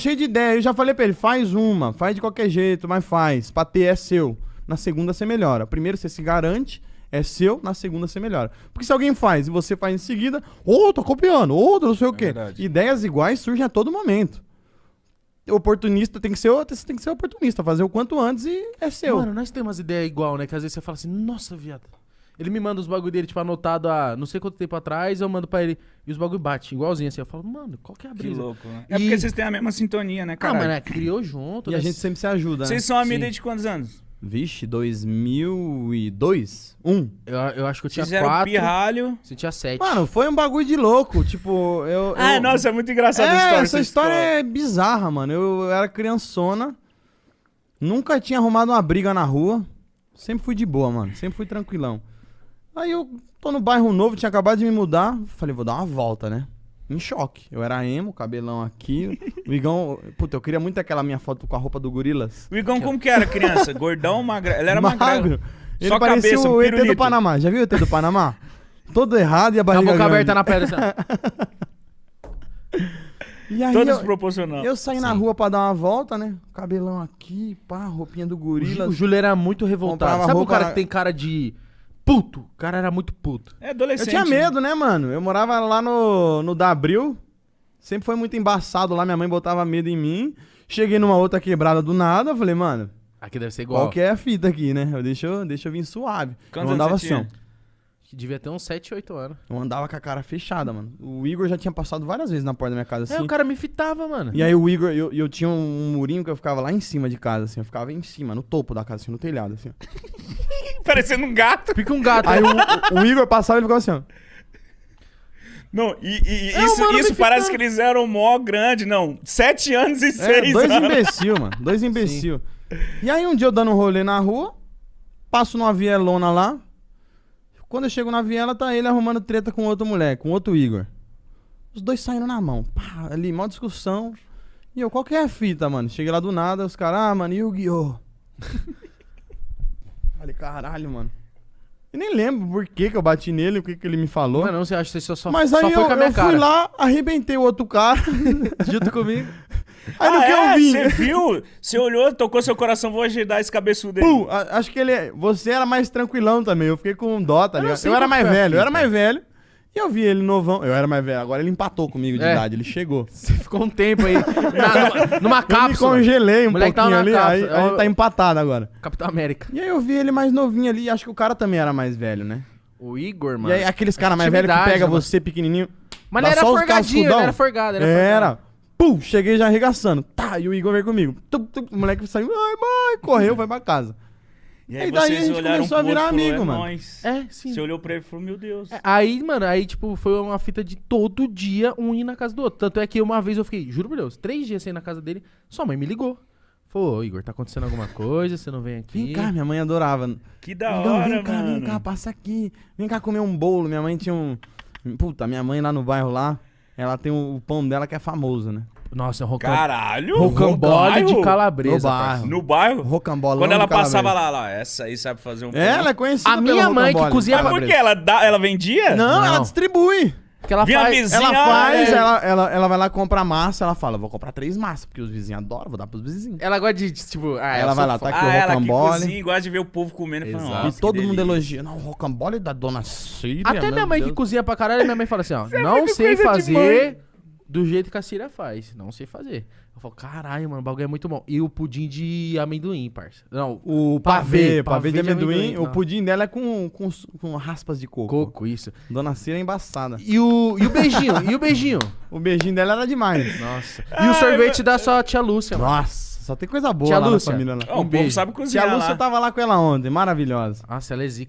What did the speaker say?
cheio de ideia. Eu já falei pra ele, faz uma, faz de qualquer jeito, mas faz. Pra ter é seu. Na segunda você melhora. Primeiro você se garante, é seu, na segunda você melhora. Porque se alguém faz e você faz em seguida, ô, tô copiando, ô, não sei o quê. verdade. Ideias iguais surgem a todo momento. Oportunista tem que ser, você tem que ser oportunista, fazer o quanto antes e é seu. Mano, nós temos umas ideias igual, né? Que às vezes você fala assim, nossa, viado. Ele me manda os bagulho dele, tipo, anotado há não sei quanto tempo atrás, eu mando pra ele. E os bagulho bate, igualzinho assim. Eu falo, mano, qual que é a Que brisa? louco, né? É E- porque vocês têm a mesma sintonia, né, Ah, cara? mano, é, criou junto. e a né? gente sempre se ajuda, né? Vocês são amigos desde quantos anos? Vixe, 2002? Um. Eu, eu acho que eu tinha Fizeram quatro. pirralho. Você tinha sete. Mano, foi um bagulho de louco. Tipo, eu. Ah, eu... nossa, é muito engraçado É, a história. essa história é bizarra, mano. Eu era criançona, nunca tinha arrumado uma briga na rua. Sempre fui de boa, mano. Sempre fui tranquilão. Aí eu tô no bairro novo, tinha acabado de me mudar. Falei, vou dar uma volta, né? Em choque. Eu era emo, cabelão aqui. O Igão. Puta, eu queria muito aquela minha foto com a roupa do Gorilas. O Igão como que era criança? Gordão, magrelo? Ele era magrelo. Ele Só parecia cabeça, o ET do. Panamá. Já viu o ET do Panamá? Todo errado e a Com a barriga boca grande. aberta na pedra. E aí Todo eu, desproporcional. eu saí na rua pra dar uma volta, né? Cabelão aqui, pá, roupinha do Gorilas. o Júlio era muito revoltado. Comprava Sabe o cara na- que tem cara de puto? O cara era muito puto. É Eu adolescente. tinha medo, né, mano? Eu morava lá no, no Dabril. Sempre foi muito embaçado lá, minha mãe botava medo em mim. Cheguei numa outra quebrada do nada, eu falei, mano, Aqui deve ser igual. qual que é a fita aqui, né? Eu, deixa, eu, deixa eu vir suave. Quantos eu andava anos você assim, tinha? Devia ter uns 7, 8 anos. Eu andava com a cara fechada, mano. O Igor já tinha passado várias vezes na porta da minha casa, É, assim. o cara me fitava, mano. E aí o Igor, eu, eu tinha um murinho que eu ficava lá em cima de casa, assim. Eu ficava em cima, no topo da casa, assim, no telhado, assim. ó. Parecendo um gato. Fica um gato. Aí o, o Igor passava e ele ficava assim, ó. Não, e, e- É, isso, o mano isso parece que eles eram mó grande, não. Sete anos e É, seis dois anos. imbecil, mano. Dois imbecil. E aí um dia eu dando um rolê na rua, passo numa vielona lá. Quando eu chego na viela, tá ele arrumando treta com outro moleque, com outro Igor. Os dois saindo na mão. Pá, ali, mó discussão. E eu, qual que é a fita, mano? Cheguei lá do nada, os caras, ah, mano, Yu-Gi-Oh! Falei, caralho, mano. E nem lembro por que, que eu bati nele, o que, que ele me falou. Mano, não sei, acho que você só, Mas só aí foi eu, com a minha eu cara. fui lá, arrebentei o outro cara. Junto comigo. Aí no ah, que é? eu vi. Você viu? Você olhou, tocou seu coração, vou ajudar esse cabeçudo aí. Pum, a- acho que ele. é- Você era mais tranquilão também. Eu fiquei com dó, tá Eu não ligado? sei Eu era mais velho, eu era mais velho. E eu vi ele novão. Eu era mais velho. Agora ele empatou comigo de É. idade. Ele chegou. Você ficou um tempo aí na- numa, numa Eu me cápsula. congelei um Moleque pouquinho ali. Aí cápsula. a gente tá empatado agora. Capitão América. E aí eu vi ele mais novinho ali. e Acho que o cara também era mais velho, né? O Igor, mano. E aí aqueles caras mais velhos que pega mano. você pequenininho. Mas ele era só os forgadinho, ele era forgado. Era. Era. forgado. Pum, cheguei já arregaçando. Tá, e o Igor veio comigo. Tum, tum, o moleque saiu. Ai, mãe, correu, foi pra casa. E aí daí a gente começou a virar e falou, amigo, é mano. nóis. É, sim. Você olhou pra ele e falou, meu Deus. É, Aí, mano, aí, tipo, foi uma fita de todo dia um ir na casa do outro. Tanto é que uma vez eu fiquei, juro por Deus, três dias sem ir na casa dele, sua mãe me ligou. Falou, Igor, tá acontecendo alguma coisa? Você não vem aqui? Vem cá, minha mãe adorava. Que da Igão, hora, vem cá, mano. vem cá, passa aqui. Vem cá comer um bolo. Minha mãe tinha um. Puta, minha mãe lá no bairro lá, ela tem o o pão dela que é famoso, né? Nossa, rocam... Caralho. rocambole de calabresa. No bairro. No bairro? Rocambolão. Quando ela passava lá, lá, essa aí sabe fazer um pão. Ela é conhecida A minha mãe que rocambole. cozinha Mas por que? Ela, dá, ela vendia? Não, ela Não. distribui. Porque ela Vinha a faz... vizinha, Ela faz, é. ela, ela, ela vai lá comprar massa, ela fala, vou comprar três massas, porque os vizinhos adoram, vou dar pros vizinhos. Ela gosta de, tipo... Ah, Ela vai lá, fã. tá aqui Ah, o ela que rocambole. cozinha e gosta de ver o povo comendo e falando. E todo que mundo elogia. Não, o rocambole da dona Síria. Até minha mãe que Deus. cozinha pra caralho, minha mãe fala assim, ó, não muito sei fazer do jeito que a Síria faz. Não sei fazer. Eu falo, caralho, mano, o bagulho é muito bom. E o pudim de amendoim, parça. Não, O Pavê, pavê, pavê, de pavê de amendoim, amendoim, o pudim dela é com, com, com raspas de coco. coco, isso. Dona Cira é embaçada. E o, e o beijinho, e o beijinho. O beijinho dela era demais. Nossa. E o sorvete da sua tia Lúcia, mano. Nossa, só tem coisa boa Tia lá Lúcia. na família lá. Ó, o Um povo beijo. sabe cozinhar Tia Lúcia lá. tava lá com ela ontem, maravilhosa. Nossa, ela é zica